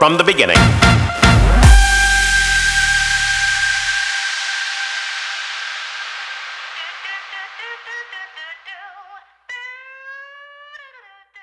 from the beginning.